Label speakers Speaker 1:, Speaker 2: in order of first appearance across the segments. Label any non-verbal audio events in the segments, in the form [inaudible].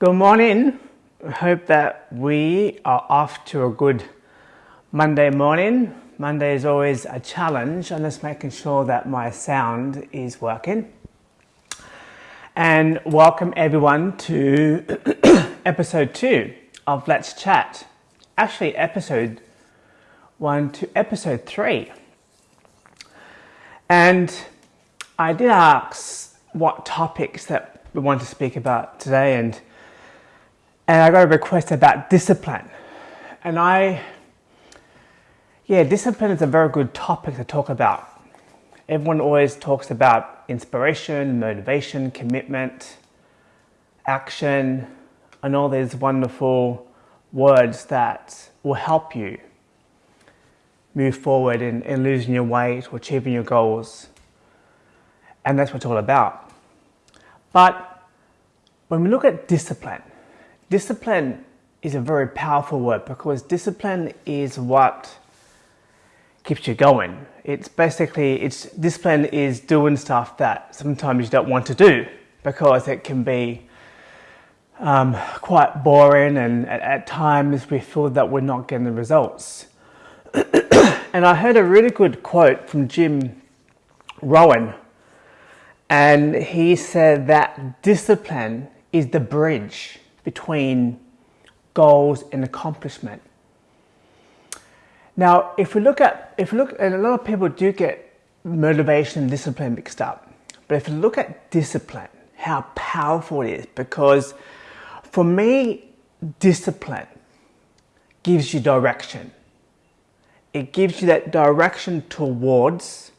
Speaker 1: Good morning. Hope that we are off to a good Monday morning. Monday is always a challenge. I'm just making sure that my sound is working. And welcome everyone to [coughs] episode two of Let's Chat. Actually, episode one to episode three. And I did ask what topics that we want to speak about today, and and I got a request about discipline. And I, yeah, discipline is a very good topic to talk about. Everyone always talks about inspiration, motivation, commitment, action, and all these wonderful words that will help you move forward in, in losing your weight or achieving your goals. And that's what it's all about. But when we look at discipline, discipline is a very powerful word because discipline is what keeps you going. It's basically, it's discipline is doing stuff that sometimes you don't want to do because it can be um, quite boring and at, at times we feel that we're not getting the results. [clears throat] and I heard a really good quote from Jim Rohn and he said that discipline is the bridge between goals and accomplishment. Now, if we look at, if we look, and a lot of people do get motivation and discipline mixed up, but if you look at discipline, how powerful it is, because for me, discipline gives you direction. It gives you that direction towards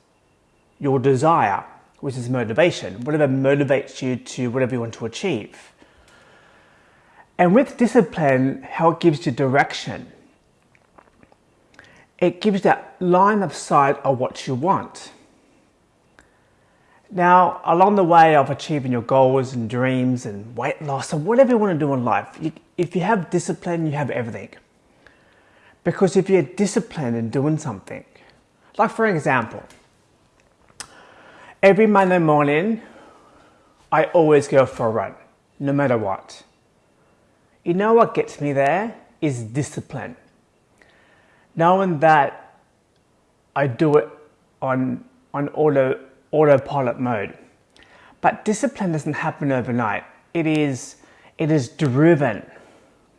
Speaker 1: your desire, which is motivation, whatever motivates you to whatever you want to achieve. And with discipline, how it gives you direction, it gives that line of sight of what you want. Now, along the way of achieving your goals and dreams and weight loss or whatever you want to do in life, if you have discipline, you have everything. Because if you're disciplined in doing something, like for example, every Monday morning, I always go for a run, no matter what. You know what gets me there is discipline. Knowing that I do it on, on auto autopilot mode. But discipline doesn't happen overnight. It is, it is driven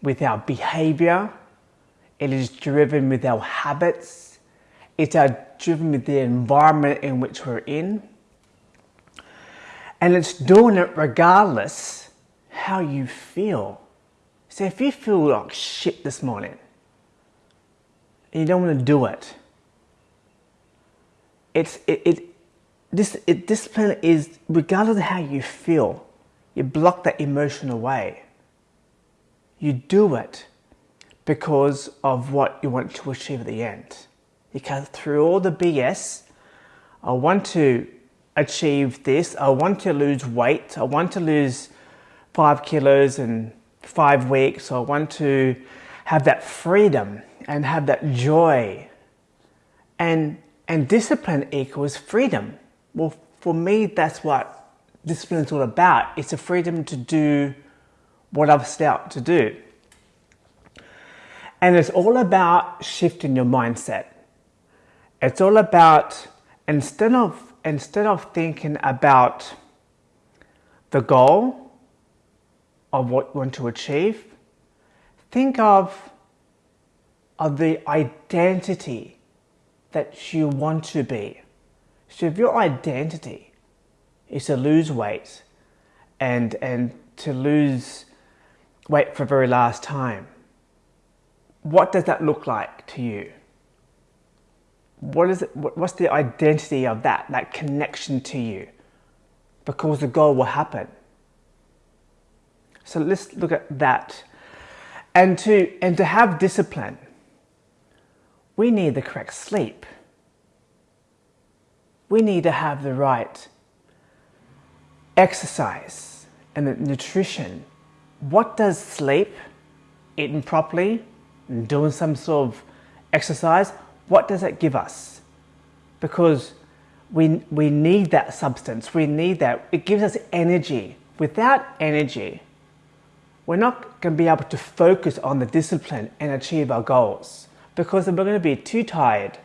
Speaker 1: with our behavior. It is driven with our habits. It's driven with the environment in which we're in. And it's doing it regardless how you feel. So if you feel like shit this morning, and you don't want to do it, it's, it, it, this it, discipline is regardless of how you feel, you block that emotion away. You do it because of what you want to achieve at the end. Because through all the BS, I want to achieve this, I want to lose weight, I want to lose five kilos in five weeks, I want to have that freedom and have that joy. And, and discipline equals freedom. Well, for me, that's what discipline is all about. It's a freedom to do what I've set out to do. And it's all about shifting your mindset. It's all about instead of instead of thinking about the goal of what you want to achieve, think of of the identity that you want to be. So if your identity is to lose weight and, and to lose weight for the very last time, what does that look like to you? What is it, what's the identity of that, that connection to you? Because the goal will happen. So let's look at that. And to, and to have discipline, we need the correct sleep we need to have the right exercise and the nutrition. What does sleep, eating properly, and doing some sort of exercise, what does it give us? Because we, we need that substance, we need that. It gives us energy. Without energy, we're not going to be able to focus on the discipline and achieve our goals because we're going to be too tired.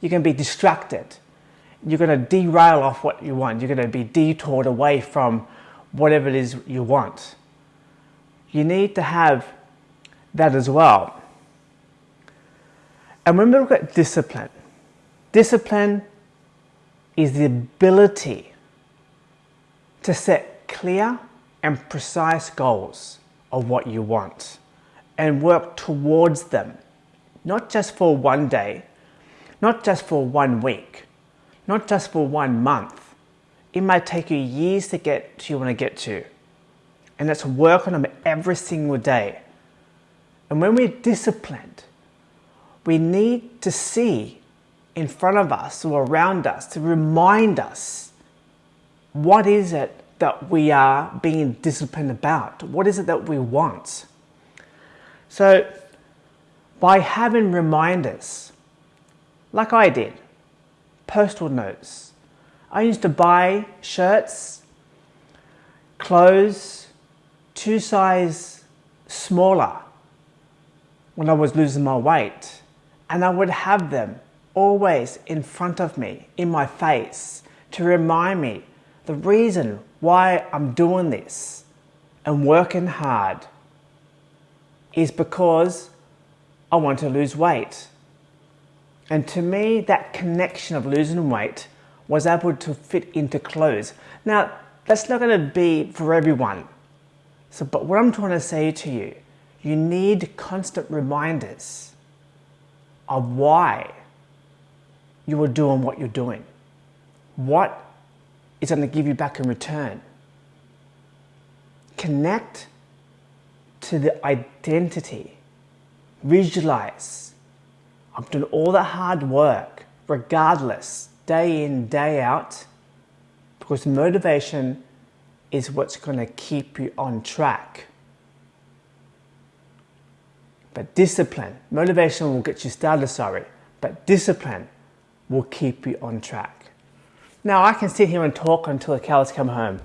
Speaker 1: You're going to be distracted. You're going to derail off what you want. You're going to be detoured away from whatever it is you want. You need to have that as well. And when we look at discipline, discipline is the ability to set clear and precise goals of what you want and work towards them, not just for one day, not just for one week, not just for one month. It might take you years to get to you want to get to. And let's work on them every single day. And when we're disciplined, we need to see in front of us or around us to remind us what is it that we are being disciplined about? What is it that we want? So, by having reminders, like I did, postal notes, I used to buy shirts, clothes, two size smaller when I was losing my weight, and I would have them always in front of me, in my face, to remind me the reason why I'm doing this and working hard is because I want to lose weight. And to me, that connection of losing weight was able to fit into clothes. Now, that's not going to be for everyone. So, but what I'm trying to say to you, you need constant reminders of why you are doing what you're doing. What is going to give you back in return. Connect to the identity. Visualize. I'm doing all the hard work, regardless, day in, day out, because motivation is what's going to keep you on track. But discipline, motivation will get you started, sorry, but discipline will keep you on track. Now I can sit here and talk until the cows come home.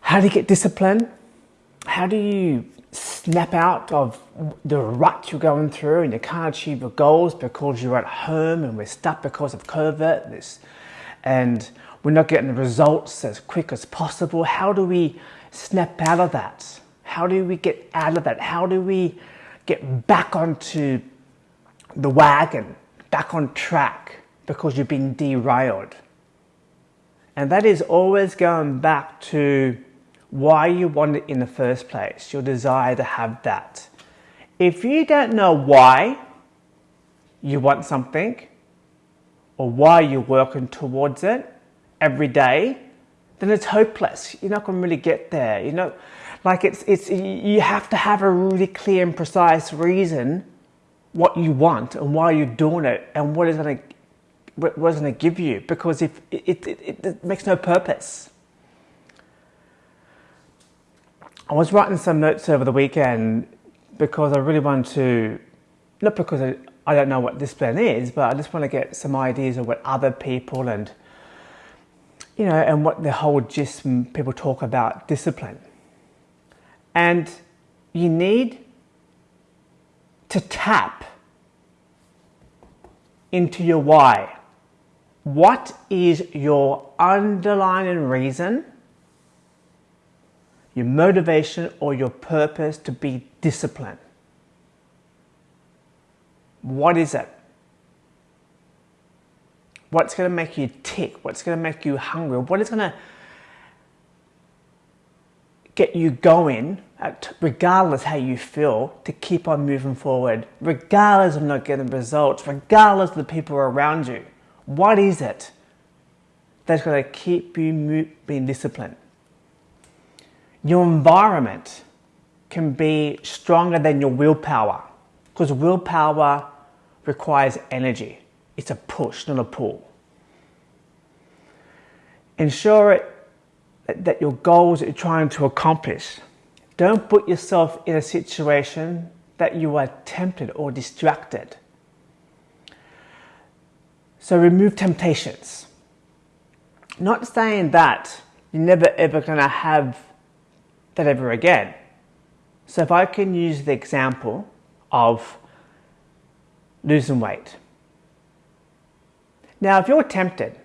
Speaker 1: How do you get discipline? How do you snap out of the rut you're going through and you can't achieve your goals because you're at home and we're stuck because of COVID this, and we're not getting the results as quick as possible? How do we snap out of that? How do we get out of that? How do we get back onto the wagon, back on track? Because you've been derailed. And that is always going back to why you want it in the first place, your desire to have that. If you don't know why you want something or why you're working towards it every day, then it's hopeless. You're not going to really get there. You know, like it's, it's, you have to have a really clear and precise reason what you want and why you're doing it and what is going to what going to give you because if it, it, it, it, makes no purpose. I was writing some notes over the weekend because I really want to, not because I, I don't know what discipline is, but I just want to get some ideas of what other people and, you know, and what the whole gist people talk about discipline. And you need to tap into your why. What is your underlying reason, your motivation, or your purpose to be disciplined? What is it? What's going to make you tick? What's going to make you hungry? What is going to get you going, at, regardless how you feel, to keep on moving forward, regardless of not getting results, regardless of the people around you? What is it that's going to keep you being disciplined? Your environment can be stronger than your willpower because willpower requires energy. It's a push, not a pull. Ensure it, that your goals that you're trying to accomplish. Don't put yourself in a situation that you are tempted or distracted. So remove temptations. Not saying that you're never ever going to have that ever again. So if I can use the example of losing weight. Now, if you're tempted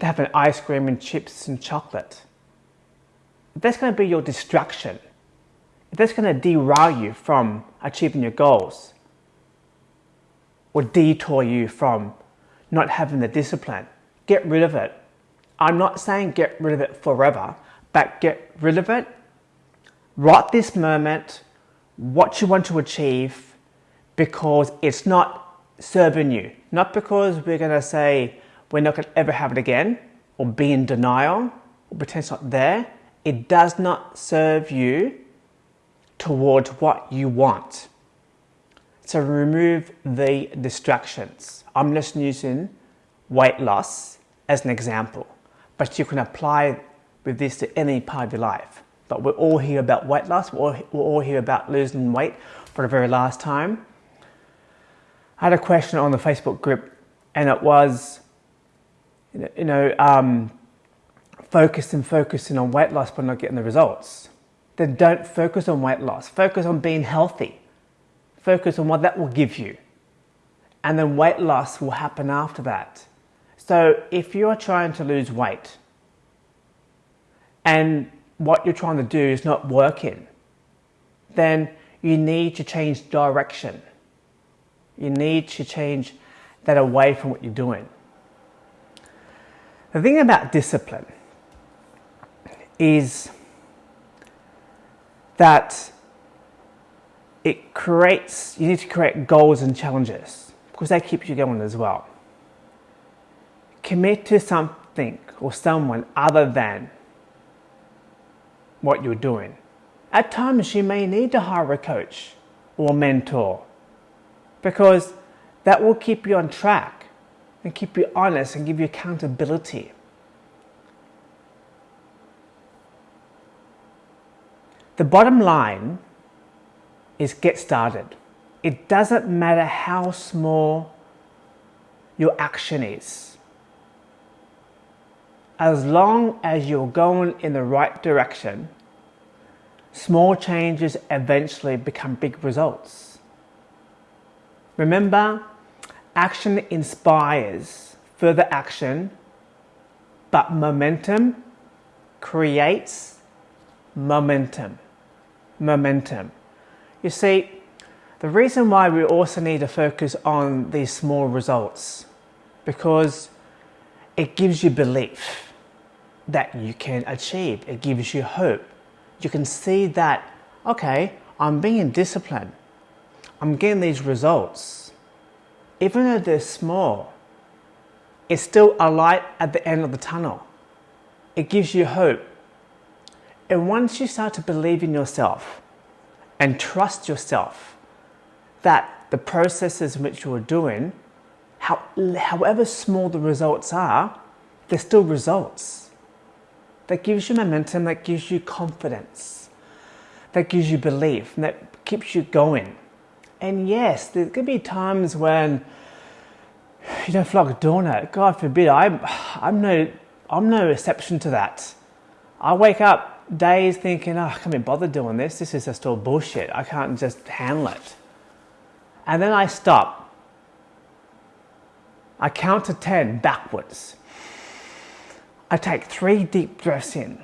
Speaker 1: to have an ice cream and chips and chocolate, if that's going to be your distraction, if that's going to derail you from achieving your goals, or detour you from not having the discipline, get rid of it. I'm not saying get rid of it forever, but get rid of it right this moment, what you want to achieve, because it's not serving you. Not because we're going to say we're not going to ever have it again, or be in denial, or pretend it's not there. It does not serve you towards what you want. So remove the distractions. I'm just using weight loss as an example, but you can apply with this to any part of your life. But we're all here about weight loss, we're all, we're all here about losing weight for the very last time. I had a question on the Facebook group, and it was, you know, um, focusing, focusing on weight loss but not getting the results. Then don't focus on weight loss. Focus on being healthy. Focus on what that will give you. And then weight loss will happen after that. So if you're trying to lose weight and what you're trying to do is not working, then you need to change direction. You need to change that away from what you're doing. The thing about discipline is that it creates, you need to create goals and challenges because that keeps you going as well. Commit to something or someone other than what you're doing. At times you may need to hire a coach or mentor because that will keep you on track and keep you honest and give you accountability. The bottom line is get started. It doesn't matter how small your action is. As long as you're going in the right direction, small changes eventually become big results. Remember, action inspires further action, but momentum creates momentum. Momentum. You see, the reason why we also need to focus on these small results because it gives you belief that you can achieve. It gives you hope. You can see that, okay, I'm being disciplined. I'm getting these results. Even though they're small, it's still a light at the end of the tunnel. It gives you hope. And once you start to believe in yourself, and trust yourself that the processes which you're doing, how, however small the results are, they're still results. That gives you momentum, that gives you confidence, that gives you belief, and that keeps you going. And yes, going to be times when you don't feel like doing it. God forbid, I'm, I'm, no, I'm no exception to that. I wake up days thinking, oh, I can't be bothered doing this. This is just all bullshit. I can't just handle it. And then I stop. I count to 10 backwards. I take three deep breaths in.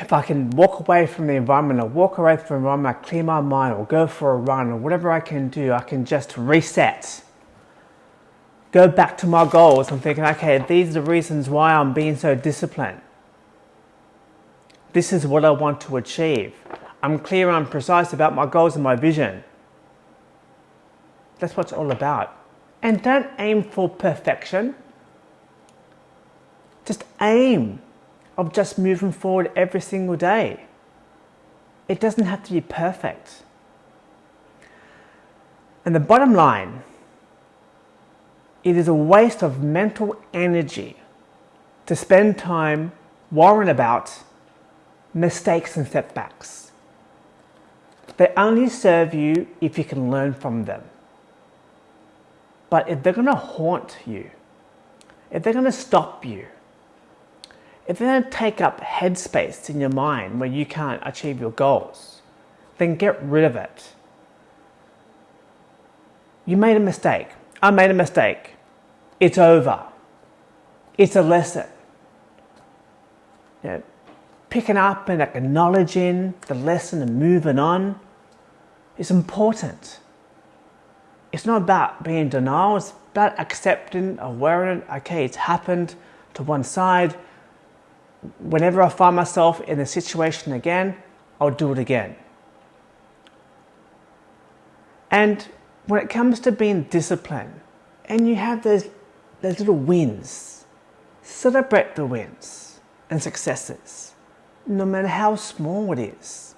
Speaker 1: If I can walk away from the environment or walk away from the environment, I clear my mind or go for a run or whatever I can do, I can just reset. Go back to my goals. I'm thinking, okay, these are the reasons why I'm being so disciplined. This is what I want to achieve. I'm clear and precise about my goals and my vision. That's what it's all about. And don't aim for perfection. Just aim of just moving forward every single day. It doesn't have to be perfect. And the bottom line, it is a waste of mental energy to spend time worrying about mistakes and setbacks. They only serve you if you can learn from them. But if they're going to haunt you, if they're going to stop you, if they're going to take up headspace in your mind where you can't achieve your goals, then get rid of it. You made a mistake. I made a mistake. It's over. It's a lesson. You know, picking up and acknowledging the lesson and moving on is important. It's not about being denial, it's about accepting, aware okay, it's happened to one side. Whenever I find myself in a situation again, I'll do it again. And when it comes to being disciplined, and you have those, those little wins, celebrate the wins and successes, no matter how small it is.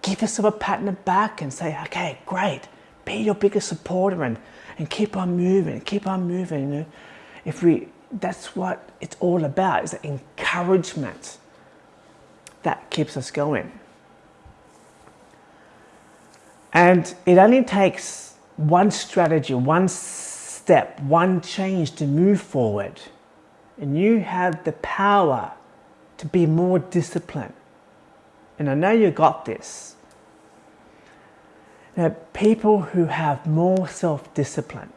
Speaker 1: Give yourself a pat on the back and say, okay, great, be your biggest supporter and, and keep on moving, keep on moving. You know? If we, that's what it's all about, is encouragement that keeps us going. And it only takes one strategy, one step, one change to move forward. And you have the power to be more disciplined. And I know you got this. Now, people who have more self discipline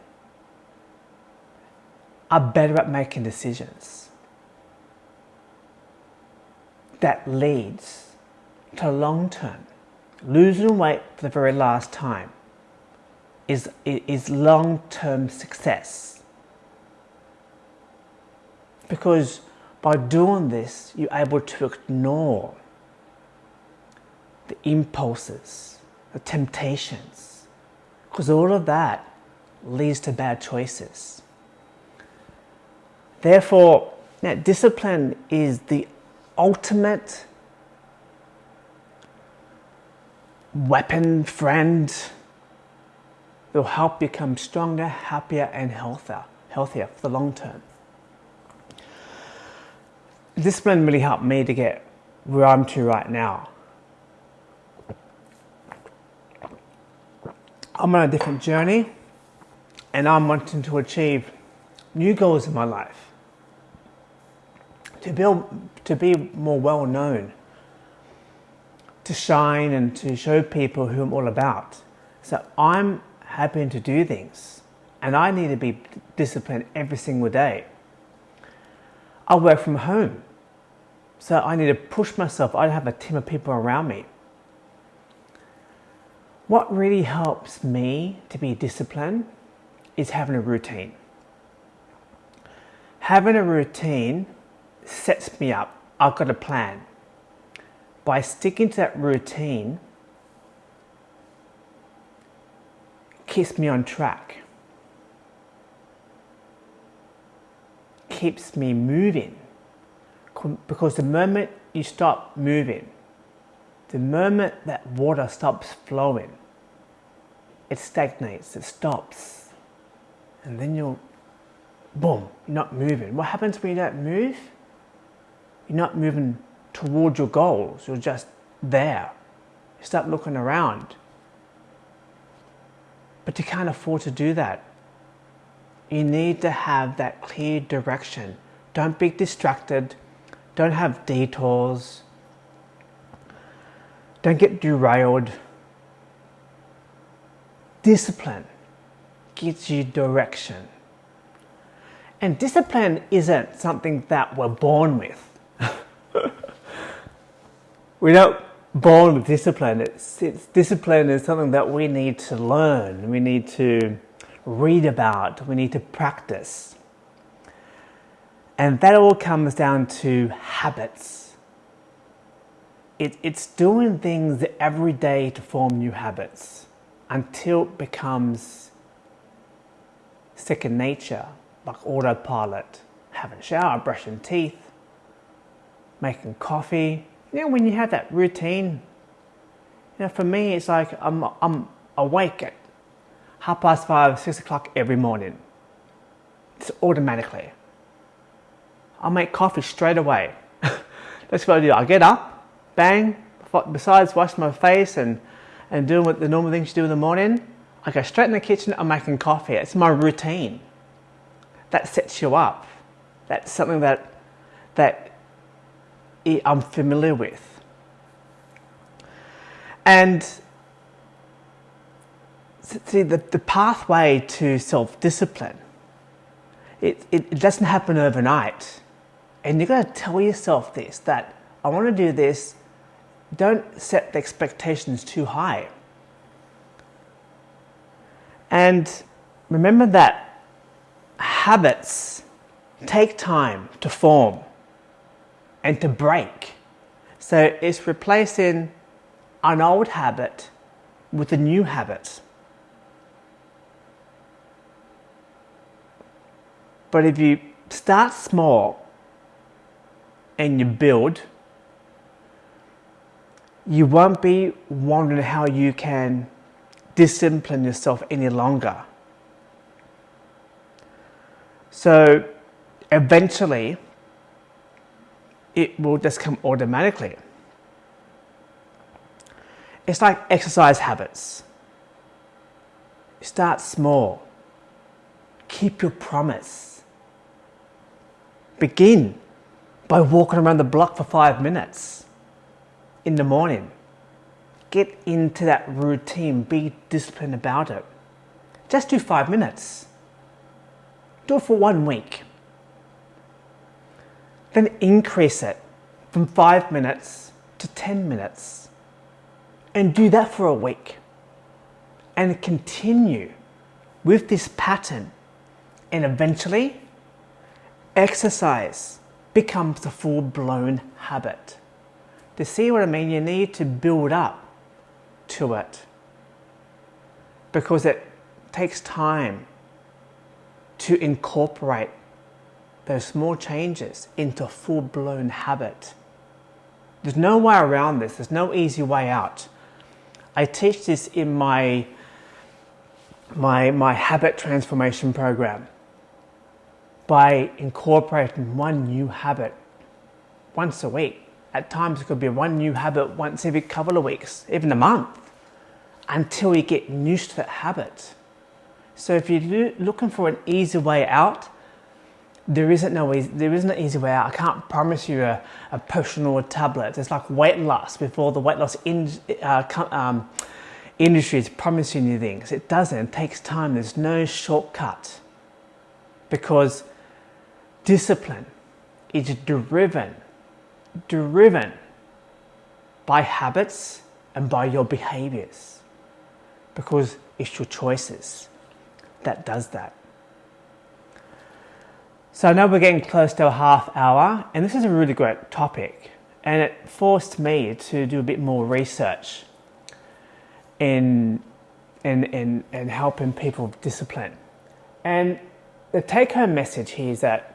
Speaker 1: are better at making decisions. That leads to long term. Losing weight for the very last time is, is long term success. Because by doing this, you're able to ignore the impulses, the temptations, because all of that leads to bad choices. Therefore, now, discipline is the ultimate weapon, friend, that will help you become stronger, happier, and healthier, healthier for the long term. Discipline really helped me to get where I'm to right now. I'm on a different journey and I'm wanting to achieve new goals in my life. To build, to be more well known, to shine and to show people who I'm all about. So I'm happy to do things and I need to be disciplined every single day. I work from home, so I need to push myself. I have a team of people around me. What really helps me to be disciplined is having a routine. Having a routine sets me up. I've got a plan. By sticking to that routine, keeps me on track, keeps me moving. Because the moment you stop moving, the moment that water stops flowing, it stagnates, it stops. And then you'll, boom, you're not moving. What happens when you don't move? You're not moving towards your goals, you're just there. You start looking around. But you can't afford to do that. You need to have that clear direction. Don't be distracted. Don't have detours. Don't get derailed. Discipline gives you direction. And discipline isn't something that we're born with. [laughs] we're not born with discipline. It's, it's, discipline is something that we need to learn. We need to read about. We need to practice. And that all comes down to habits it, it's doing things every day to form new habits until it becomes second nature, like autopilot. Having a shower, brushing teeth, making coffee. You know, when you have that routine, you know, for me, it's like I'm, I'm awake at half past five, six o'clock every morning. It's automatically. I'll make coffee straight away. [laughs] That's what I do. I get up, bang, besides washing my face and, and doing what the normal things you do in the morning, I go straight in the kitchen, I'm making coffee. It's my routine. That sets you up. That's something that, that I'm familiar with. And see, the, the pathway to self discipline, it, it, it doesn't happen overnight. And you're going to tell yourself this that I want to do this. Don't set the expectations too high. And remember that habits take time to form and to break. So it's replacing an old habit with a new habit. But if you start small and you build, you won't be wondering how you can discipline yourself any longer. So eventually, it will just come automatically. It's like exercise habits. Start small. Keep your promise. Begin by walking around the block for five minutes in the morning. Get into that routine. Be disciplined about it. Just do five minutes. Do it for one week. Then increase it from five minutes to 10 minutes. And do that for a week. And continue with this pattern. And eventually, exercise becomes a full blown habit. To see what I mean, you need to build up to it because it takes time to incorporate those small changes into a full blown habit. There's no way around this, there's no easy way out. I teach this in my, my, my habit transformation program by incorporating one new habit once a week. At times, it could be one new habit once every couple of weeks, even a month, until you get used to that habit. So, if you're looking for an easy way out, there isn't no easy, there isn't an easy way out. I can't promise you a, a potion or a tablet. It's like weight loss before the weight loss in, uh, um, industry is promising you things. It doesn't. It takes time. There's no shortcut because discipline is driven, driven by habits and by your behaviors because it's your choices that does that. So now we're getting close to a half hour, and this is a really great topic, and it forced me to do a bit more research in in in, in helping people discipline. And the take-home message here is that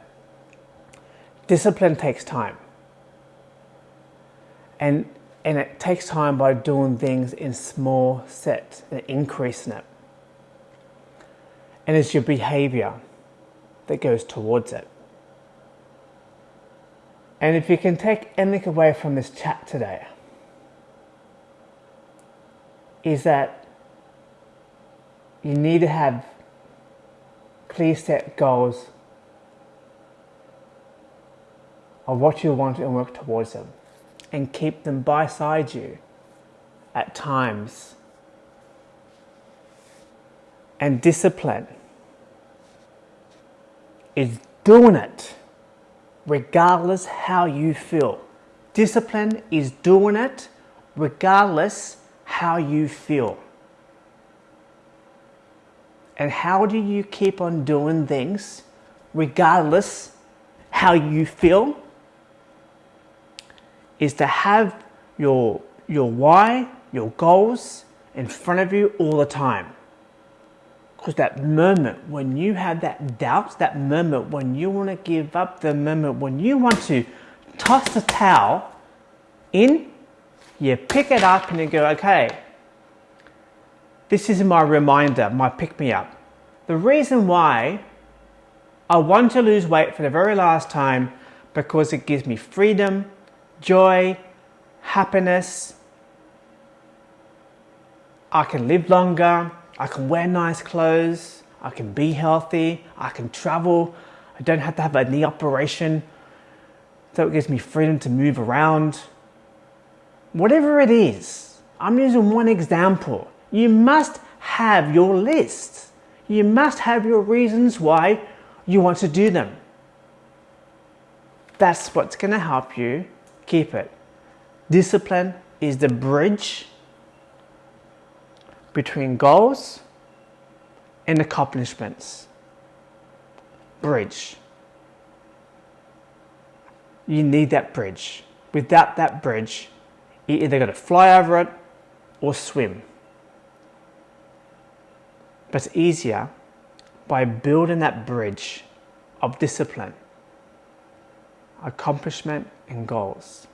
Speaker 1: discipline takes time, and and it takes time by doing things in small sets and increasing it. And it's your behavior that goes towards it. And if you can take anything away from this chat today, is that you need to have clear set goals of what you want and work towards them and keep them by side you at times and discipline is doing it regardless how you feel. Discipline is doing it regardless how you feel. And how do you keep on doing things regardless how you feel? Is to have your, your why, your goals in front of you all the time. Because that moment when you have that doubt, that moment when you want to give up, the moment when you want to toss the towel in, you pick it up and you go, okay, this is my reminder, my pick me up. The reason why I want to lose weight for the very last time because it gives me freedom, joy, happiness. I can live longer, I can wear nice clothes, I can be healthy, I can travel, I don't have to have a knee operation. so it gives me freedom to move around. Whatever it is, I'm using one example. You must have your list. You must have your reasons why you want to do them. That's what's going to help you keep it. Discipline is the bridge between goals and accomplishments. Bridge. You need that bridge. Without that bridge, you're either got to fly over it or swim. But it's easier by building that bridge of discipline, accomplishment, and goals.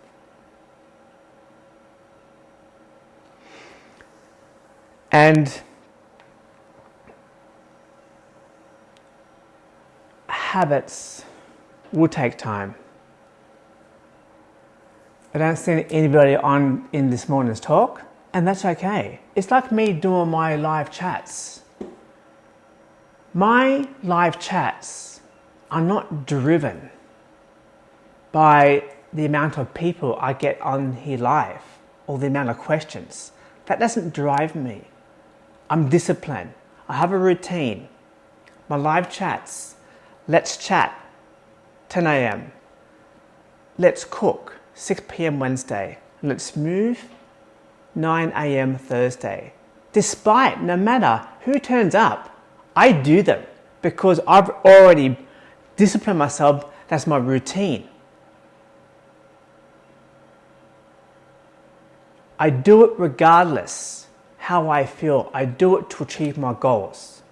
Speaker 1: And habits will take time. I don't see anybody on in this morning's talk, and that's okay. It's like me doing my live chats. My live chats are not driven by the amount of people I get on here live or the amount of questions. That doesn't drive me. I'm disciplined. I have a routine. My live chats, let's chat, 10 a.m. Let's cook, 6 p.m. Wednesday. Let's move, 9 a.m. Thursday. Despite, no matter who turns up, I do them because I've already disciplined myself. That's my routine. I do it regardless how I feel. I do it to achieve my goals.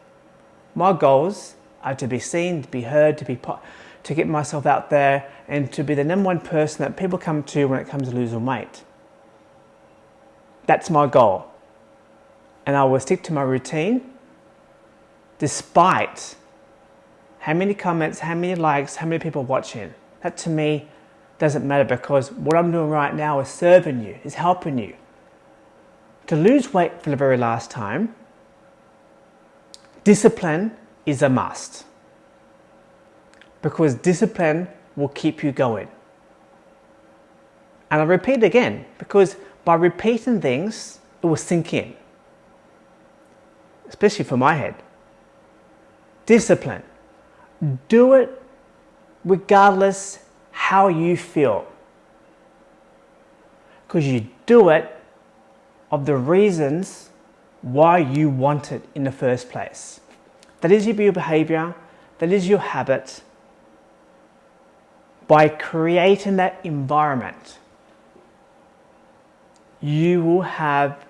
Speaker 1: My goals are to be seen, to be heard, to be to get myself out there and to be the number one person that people come to when it comes to losing weight. That's my goal. And I will stick to my routine despite how many comments, how many likes, how many people watching. That to me doesn't matter because what I'm doing right now is serving you, is helping you. To lose weight for the very last time, discipline is a must because discipline will keep you going. And I repeat again because by repeating things, it will sink in, especially for my head discipline. Do it regardless how you feel. Because you do it of the reasons why you want it in the first place. That is your behavior, that is your habit. By creating that environment, you will have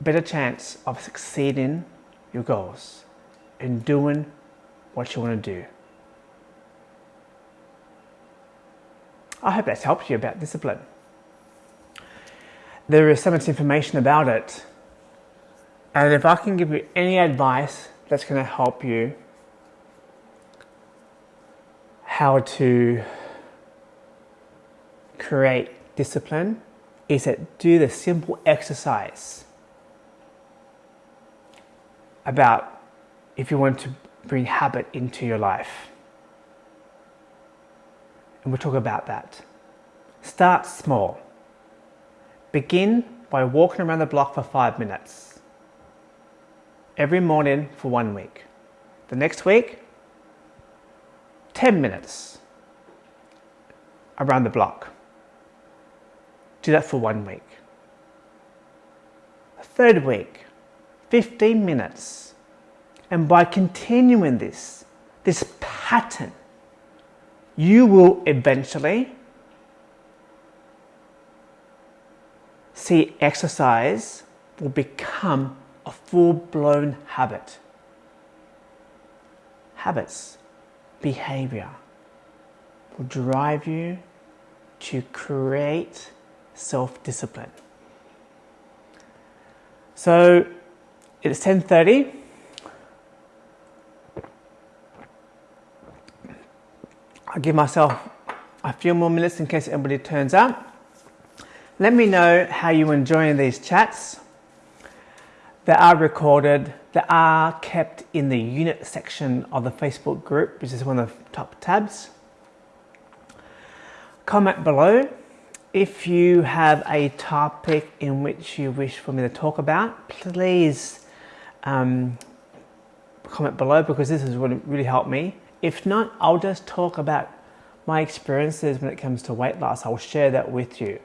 Speaker 1: better chance of succeeding your goals and doing what you want to do. I hope that's helped you about discipline. There is so much information about it, and if I can give you any advice that's going to help you how to create discipline, is that do the simple exercise about if you want to bring habit into your life. And we'll talk about that. Start small. Begin by walking around the block for five minutes. Every morning for one week. The next week, 10 minutes around the block. Do that for one week. The third week, 15 minutes. And by continuing this, this pattern, you will eventually see exercise will become a full blown habit. Habits, behavior will drive you to create self discipline. So it's 10.30. I'll give myself a few more minutes in case anybody turns up. Let me know how you're enjoying these chats. They are recorded, they are kept in the unit section of the Facebook group, which is one of the top tabs. Comment below if you have a topic in which you wish for me to talk about, please um, comment below because this is what really helped me. If not, I'll just talk about my experiences when it comes to weight loss. I'll share that with you.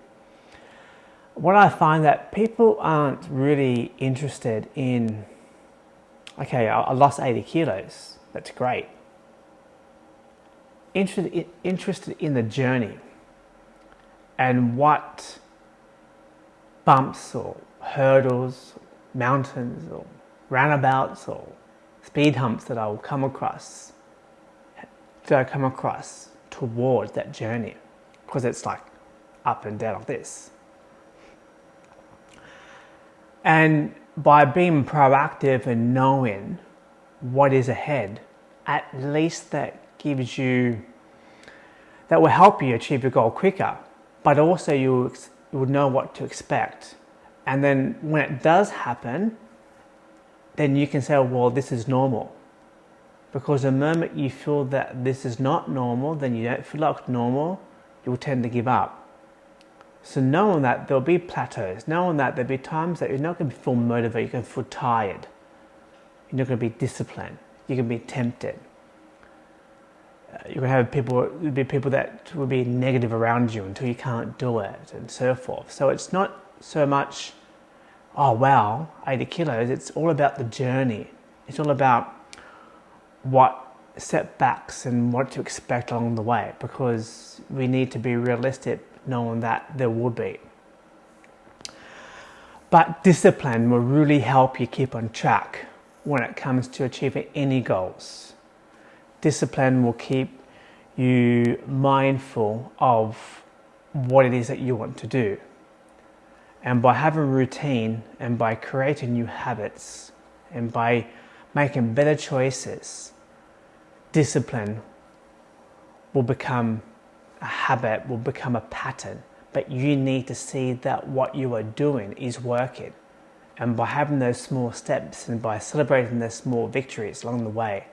Speaker 1: What I find that people aren't really interested in, okay, I lost 80 kilos. That's great. Interested, interested in the journey and what bumps or hurdles, mountains or roundabouts or speed humps that I will come across, that I come across towards that journey because it's like up and down like this. And by being proactive and knowing what is ahead, at least that gives you, that will help you achieve your goal quicker but also you, you would know what to expect. And then when it does happen, then you can say, well, this is normal. Because the moment you feel that this is not normal, then you don't feel like normal, you'll tend to give up. So knowing that there'll be plateaus, knowing that there'll be times that you're not going to feel motivated, you're going to feel tired, you're not going to be disciplined, you're going to be tempted uh, you're going to have people, be people that will be negative around you until you can't do it and so forth. So it's not so much, oh wow, 80 kilos. It's all about the journey. It's all about what setbacks and what to expect along the way because we need to be realistic knowing that there will be. But discipline will really help you keep on track when it comes to achieving any goals discipline will keep you mindful of what it is that you want to do. And by having a routine and by creating new habits and by making better choices, discipline will become a habit, will become a pattern. But you need to see that what you are doing is working. And by having those small steps and by celebrating those small victories along the way,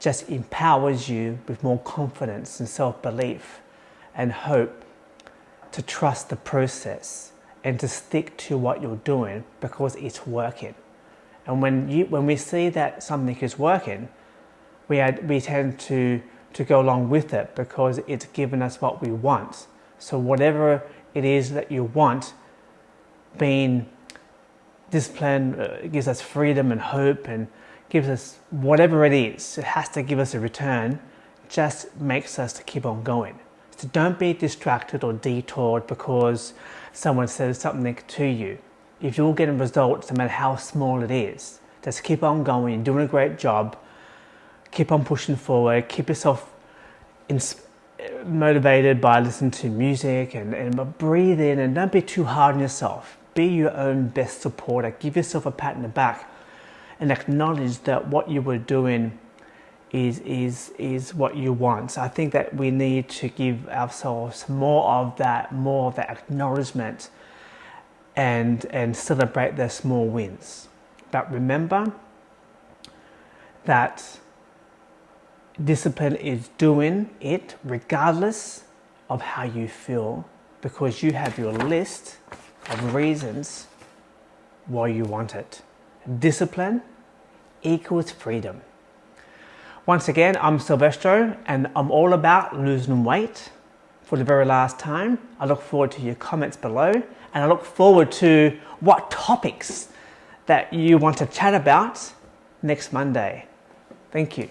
Speaker 1: just empowers you with more confidence and self-belief and hope to trust the process and to stick to what you're doing because it's working. And when, you, when we see that something is working, we, had, we tend to, to go along with it because it's given us what we want. So whatever it is that you want, being discipline uh, gives us freedom and hope and gives us whatever it is, it has to give us a return, just makes us to keep on going. So don't be distracted or detoured because someone says something to you. If you're getting results, no matter how small it is, just keep on going, you're doing a great job, keep on pushing forward, keep yourself motivated by listening to music and, and breathe in and don't be too hard on yourself. Be your own best supporter. Give yourself a pat in the back and acknowledge that what you were doing is, is, is what you want. So I think that we need to give ourselves more of that, more of that acknowledgement and, and celebrate their small wins. But remember that discipline is doing it regardless of how you feel because you have your list of reasons why you want it. Discipline equals freedom. Once again, I'm Silvestro and I'm all about losing weight for the very last time. I look forward to your comments below and I look forward to what topics that you want to chat about next Monday. Thank you.